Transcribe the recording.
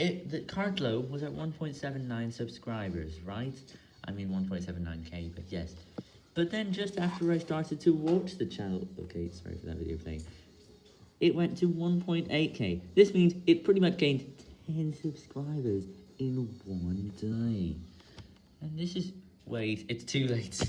it, the current low was at 1.79 subscribers, right? I mean 1.79k, but yes. But then just after I started to watch the channel, okay, sorry for that video playing, it went to 1.8k. This means it pretty much gained 10 subscribers in one day. And this is, wait, it's too late.